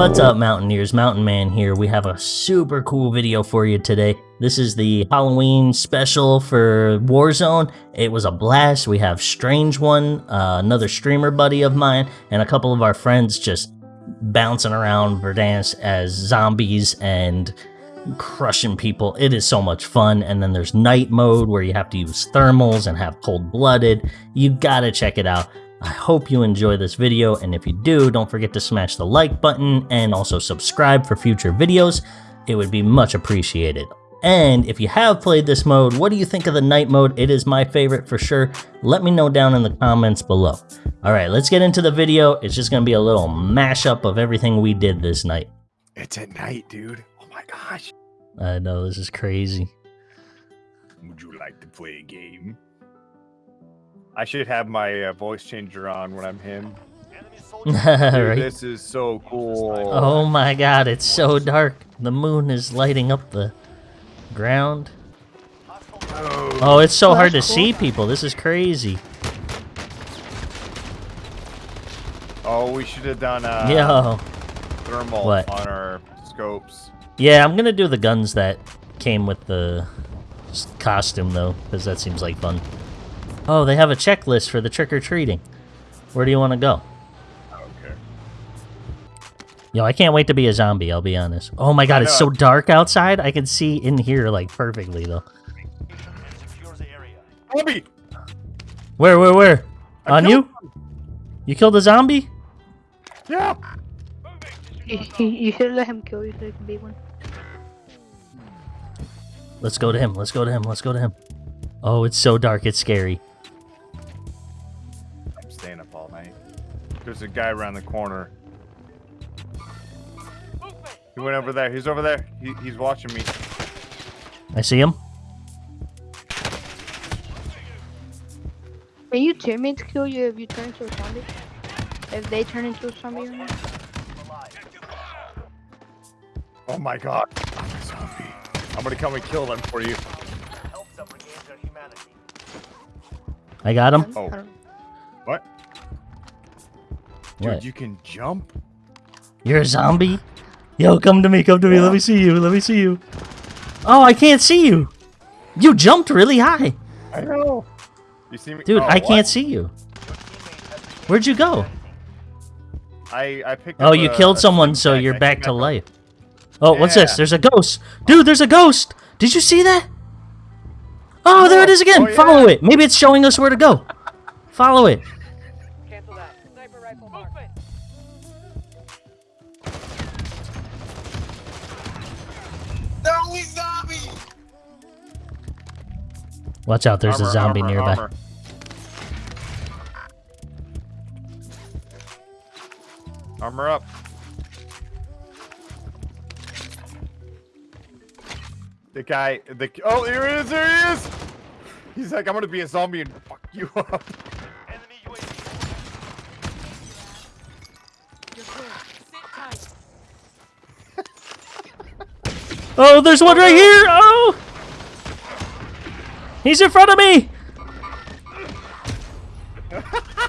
What's up, Mountaineers? Mountain Man here. We have a super cool video for you today. This is the Halloween special for Warzone. It was a blast. We have Strange One, uh, another streamer buddy of mine, and a couple of our friends just bouncing around Verdansk as zombies and crushing people. It is so much fun. And then there's night mode where you have to use thermals and have cold blooded. You gotta check it out. I hope you enjoy this video, and if you do, don't forget to smash the like button and also subscribe for future videos. It would be much appreciated. And if you have played this mode, what do you think of the night mode? It is my favorite for sure. Let me know down in the comments below. All right, let's get into the video. It's just gonna be a little mashup of everything we did this night. It's at night, dude. Oh my gosh. I know, this is crazy. Would you like to play a game? I should have my uh, voice changer on when I'm him. Dude, right? This is so cool. Oh my god, it's so dark. The moon is lighting up the ground. Oh, it's so hard to cool. see people. This is crazy. Oh, we should have done uh, Yo. thermal What? on our scopes. Yeah, I'm gonna do the guns that came with the costume though, because that seems like fun. Oh, they have a checklist for the trick or treating. Where do you want to go? Okay. Yo, I can't wait to be a zombie. I'll be honest. Oh my god, it's so dark outside. I can see in here like perfectly though. Bobby! Where, where, where? I On killed you? You killed a zombie? Yeah! You, you, you should let him kill you so you can be one. Let's go to him. Let's go to him. Let's go to him. Oh, it's so dark. It's scary. There's a guy around the corner. He went over there. He's over there. He, he's watching me. I see him. Can you teammates kill you if you turn into a zombie? If they turn into a zombie or not? Oh my god. I'm a zombie. I'm gonna come and kill them for you. I got him. Oh. What? Dude, What? you can jump? You're a zombie? Yo, come to me. Come to me. Let me see you. Let me see you. Oh, I can't see you. You jumped really high. I know. You see me? Dude, Oh, I what? can't see you. Where'd you go? I, I picked Oh, you a- killed a someone, so you're I back to life. Oh, what's this? There's a ghost. Dude, there's a ghost. Did you see that? Oh, there it is again. Oh, Follow it. Maybe it's showing us where to go. Follow it. Watch out. There's a zombie armor, nearby. armor. Armor up. The guy, the oh, here he is, there he is. He's like, I'm gonna be a zombie and fuck you up. Oh, there's one right here. Oh, he's in front of me.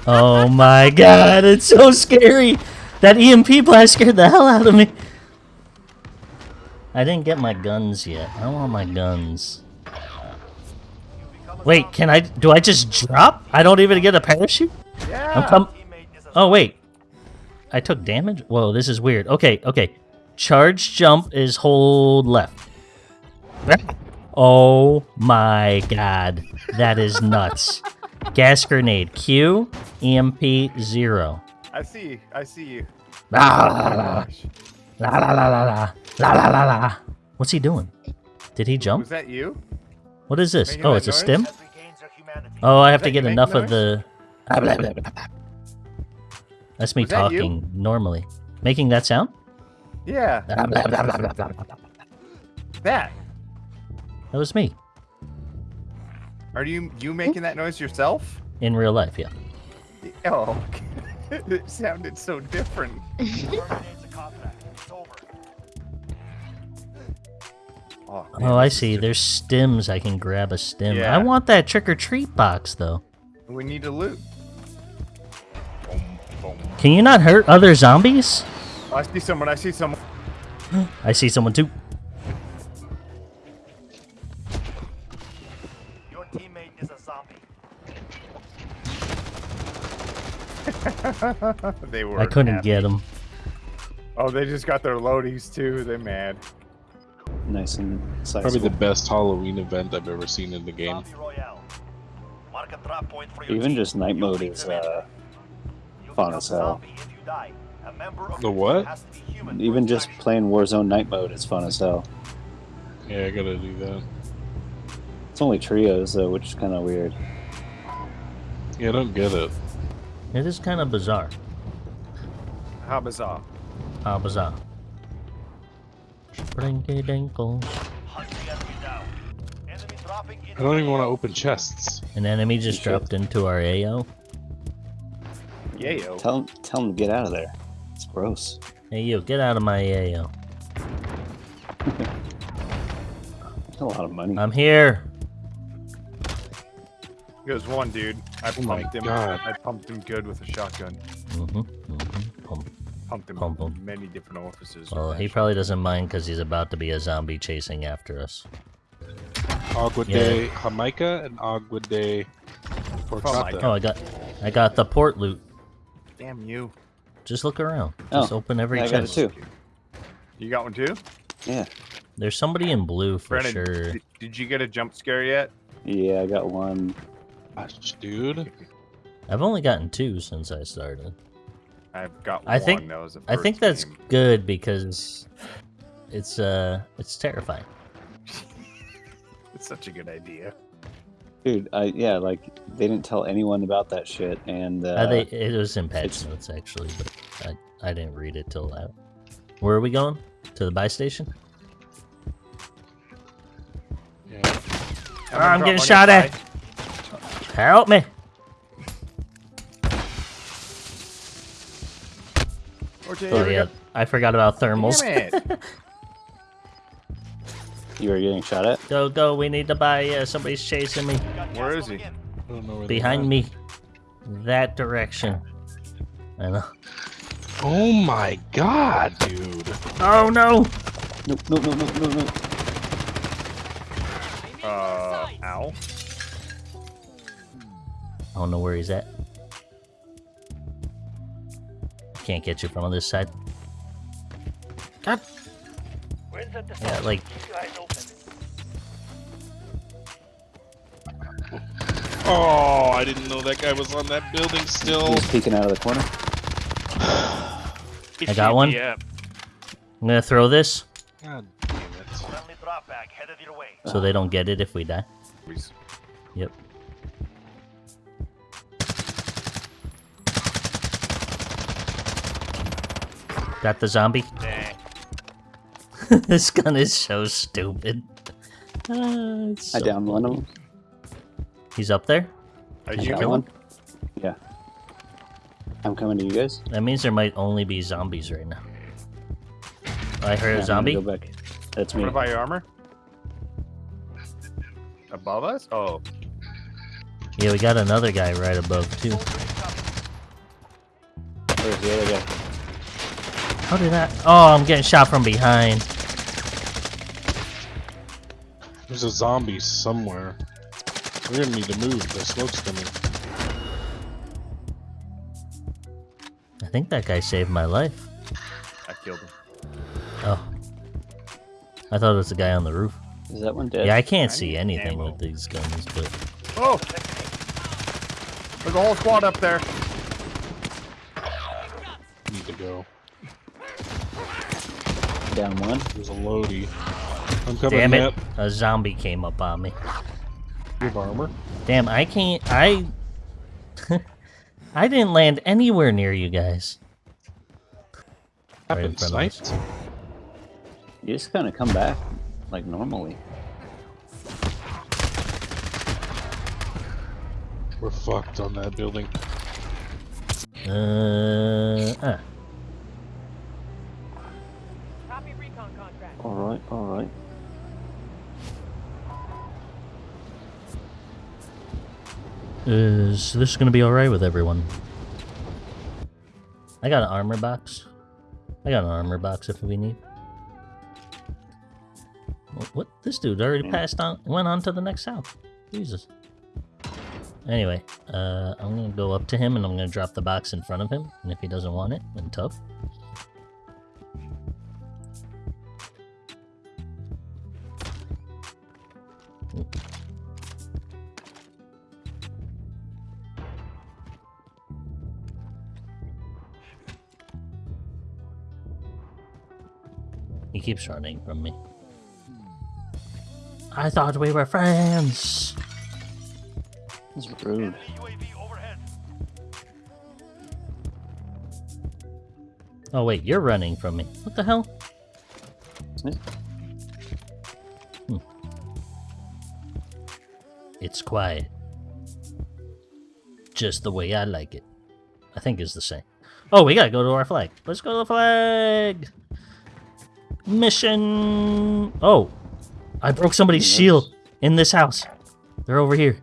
Oh my god, it's so scary. That EMP blast scared the hell out of me. I didn't get my guns yet. I want my guns. Wait, can I? Do I just drop? I don't even get a parachute. I'm Yeah. com- Oh wait, I took damage. Whoa, this is weird. Okay, okay. Charge jump is hold left. Oh my god. That is nuts. Gas grenade. Q, EMP, zero. I see. I see you. La la la la. La la la la la. La la la. What's he doing? Did he jump? Was that you? What is this? Making oh, it's noise? a stim? Oh, I have to get enough noise? of the... That's me Was talking that normally. Making that sound? Yeah. That. That. was me Are you you making that noise yourself? in real life. Yeah. Oh. it sounded so different. Oh, Oh, I see. There's stems. I can grab a stem. Yeah. I want that trick or treat box though. We need to loot. Boom, boom. Can you not hurt other zombies? I see someone. I see someone. I see someone too. they were. I couldn't happy. get them. Oh, they just got their loadies too. They're mad. Nice and sizable. Probably the best Halloween event I've ever seen in the game. Mark a drop point for your Even team. just night mode is uh, fun as hell. zombie if you die. A member of The what? team has to be human even just playing Warzone night mode is fun as hell. Yeah, I gotta do that. It's only trios though, which is kind of weird. Yeah, I don't get it. It is kind of bizarre. How bizarre. How bizarre. Sprinky dinkles. Hunt the enemy down. Enemy dropping into I don't even want to open chests. An enemy just You should. dropped into our AO. Yayo. Tell 'em- tell him to get out of there. It's gross. Hey, you, get out of my AO. That's a lot of money. I'm here. There's one dude. I Oh pumped him. God. I pumped him good with a shotgun. Mm-hmm, mm-hmm. Pump. Pumped him Pump him. many different orifices. Well, he probably doesn't mind because he's about to be a zombie chasing after us. Agua Yeah. de Jamaica and Agua de Horchata. Oh, I got, I got the port loot. Damn you. Just look around. Just Oh, open every I got it chest. too. You got one too? Yeah. There's somebody in blue for Brandon, sure. did, did you get a jump scare yet? Yeah, I got one. Gosh, dude. I've only gotten two since I started. I've got I one. think- that was I think first that's game. good because it's uh it's terrifying. It's such a good idea. Dude, I yeah, like they didn't tell anyone about that shit, and uh, Uh, they, it was in patch it's- notes actually, but I, I didn't read it till that. Where are we going? To the buy station? Yeah. I'm gonna getting shot on your at. Help me! Okay, Oh yeah. I forgot about thermals. You were getting shot at. Go go! We need to buy. Uh, somebody's chasing me Got Where gas is he? moving in. I don't know where behind me. That direction. I know. Oh my god, dude. Oh no! No, no, no, no, no, no. Uh, ow. I don't know where he's at. Can't get you from on this side. God. Where's the Yeah, like Keep your eyes open. Oh, I didn't know that guy was on that building still. He's peeking out of the corner. I got one. Yeah. I'm gonna throw this God damn it. Friendly drop back headed your way. so they don't get it if we die. Yep. Got the zombie. This gun is so stupid. Ah, it's I so downed one of them. He's up there. Are I you got killing? one. Yeah. I'm coming to you guys. That means there might only be zombies right now. I heard Yeah, a I'm zombie. Go back. That's me. What about your armor? Above us? Oh, Yeah, we got another guy right above too. Where's the other guy? How did that? Oh, I'm getting shot from behind. There's a zombie somewhere. We're gonna need to move. The smoke's coming. I think that guy saved my life. I killed him. Oh. I thought it was the guy on the roof. Is that one dead? Yeah, I can't I see anything ammo. with these guns, but Oh! There's a whole squad up there. Need to go. Down one. There's a Lodi. I'm coming damn it, up. a zombie came up on me. You have armor? Damn, I can't. I. I didn't land anywhere near you guys. Right Happened front of sniped? You just kind of come back like normally. We're fucked on that building. Uh, ah. Contract. All right, all right. Is this gonna be alright with everyone? I got an armor box. I got an armor box if we need. What? what? This dude already passed on, went on to the next house. Jesus. Anyway, uh, I'm gonna go up to him and I'm gonna drop the box in front of him. And if he doesn't want it, then tough. He keeps running from me. I thought we were friends. That's rude. Enemy UAV overhead. Oh wait, you're running from me. What the hell? Hmm. It's quiet. Just the way I like it. I think is the same. Oh, we gotta go to our flag. Let's go to the flag. Mission. Oh, I broke somebody's Yes. shield in this house. They're over here.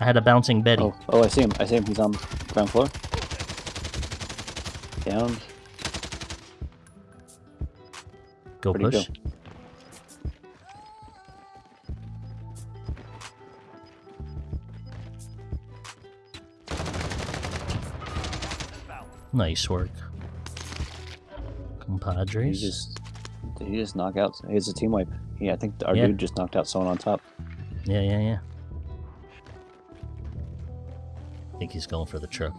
I had a bouncing Betty. Oh, oh, I see him. I see him. He's on the ground floor. Down. go where'd he push. Nice work. He just, did he just knock out? It's a team wipe. Yeah, I think our Yeah. dude just knocked out someone on top. Yeah, yeah, yeah. I think he's going for the truck.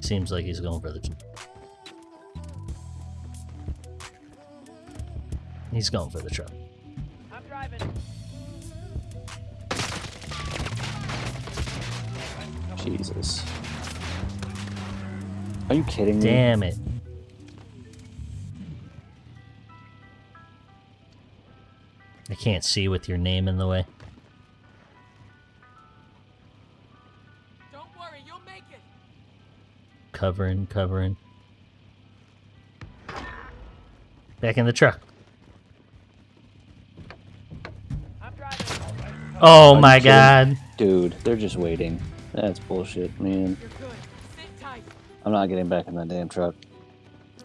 Seems like he's going for the. tr- He's going for the truck. I'm driving. Jesus. Are you kidding me? Damn it. I can't see with your name in the way. Don't worry, you'll make it. Covering, covering. Back in the truck. I'm driving. Oh you my kidding? god. Dude, they're just waiting. That's bullshit, man. You're good. Sit tight. I'm not getting back in that damn truck.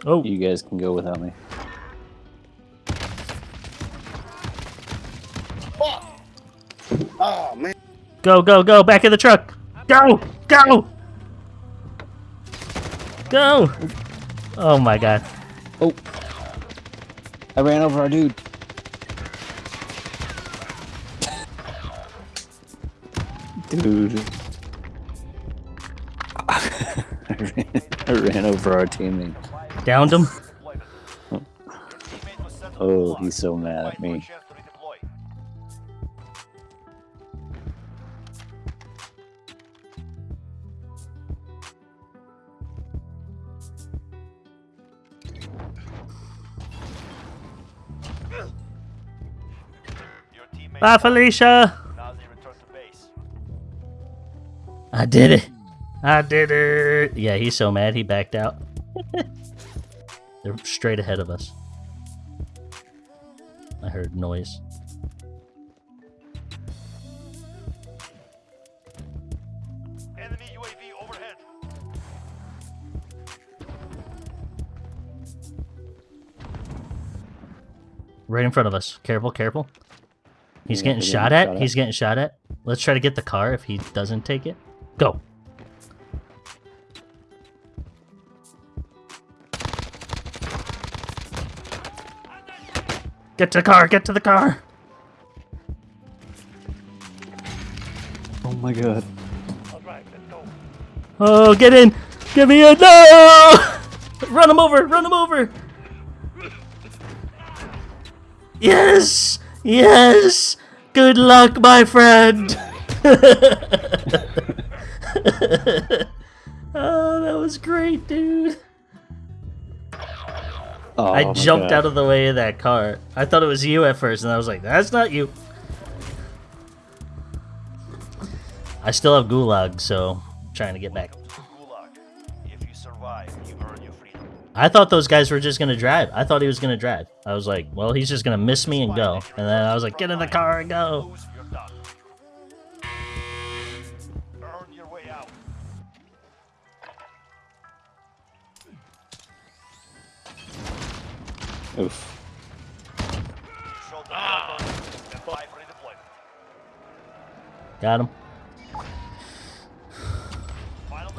Oh, You guys can go without me. Oh. Oh, go, go, go. Back in the truck. Go, go. Go. Oh my god. Oh! I ran over our dude. Dude. I, ran, I ran over our teammate. Downed him. Teammate was sent to Oh, he's so mad at Fight for a me. chance to redeploy. Your teammate Bye, Felicia. now they return to base. I did it. I did it. Yeah, he's so mad he backed out. They're straight ahead of us. I heard noise. Enemy UAV overhead. Right in front of us. Careful, careful. He's Yeah, getting they're shot at. shot at. He's getting shot at. Let's try to get the car if he doesn't take it. Go. Get to the car. Get to the car. Oh my god. Go. Oh, get in. Give me a No! Run him over. Run him over. Yes. Yes. Good luck, my friend. oh, that was great, dude. Oh, I jumped out of the way of that car. I thought it was you at first, and I was like, that's not you. I still have Gulag, so I'm trying to get back. To the Gulag. If you survive, you earn your freedom. I thought those guys were just gonna drive. I thought he was gonna drive. I was like, well, he's just gonna miss me and go. And then I was like, get in the car and go. Redeployment. Got him.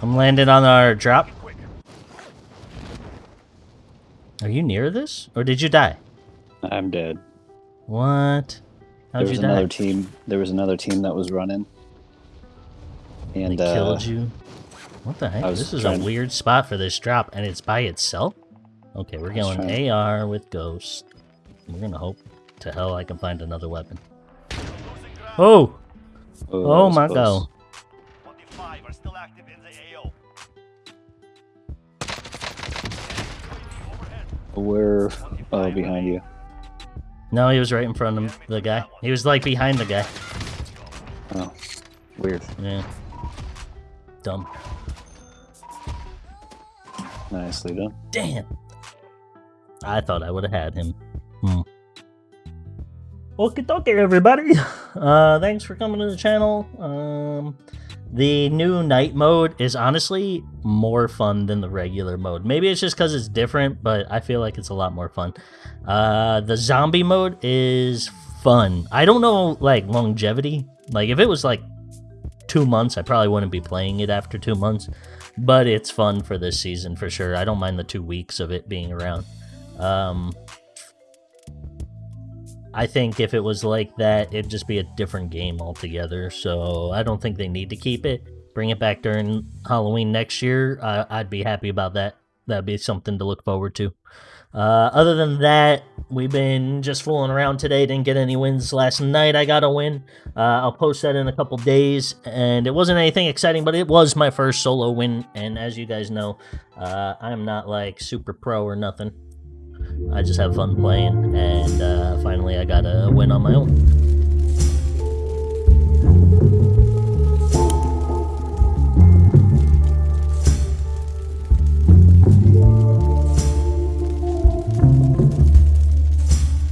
I'm landing on our drop. Are you near this? Or did you die? I'm dead. What? There How'd was you die? another team. There was another team that was running. They And uh, killed you? What the heck? This is a weird spot for this drop, and it's by itself? Okay, we're going AR with Ghost. We're gonna hope to hell I can find another weapon. Oh! oh, Oh my god. 25 are still active in the AO. Overhead. We're oh behind you. No, he was right in front of the guy. He was like behind the guy. Oh, weird. Yeah. Dumb. Nicely done. Damn. I thought I would have had him. Hmm. Okay, okay, everybody. Uh, thanks for coming to the channel. Um, the new night mode is honestly more fun than the regular mode. Maybe it's just because it's different, but I feel like it's a lot more fun. Uh, the zombie mode is fun. I don't know, like, longevity. Like, if it was like two months, I probably wouldn't be playing it after two months but it's fun for this season for sure. I don't mind the two weeks of it being around. Um, I think if it was like that, it'd just be a different game altogether. So I don't think they need to keep it. Bring it back during Halloween next year. Uh, I'd be happy about that. That'd be something to look forward to. Uh, other than that, we've been just fooling around today. Didn't get any wins last night. I got a win. Uh, I'll post that in a couple days. And it wasn't anything exciting, but it was my first solo win. And as you guys know, uh, I'm not like super pro or nothing. I just have fun playing. And uh, finally, I got a win on my own.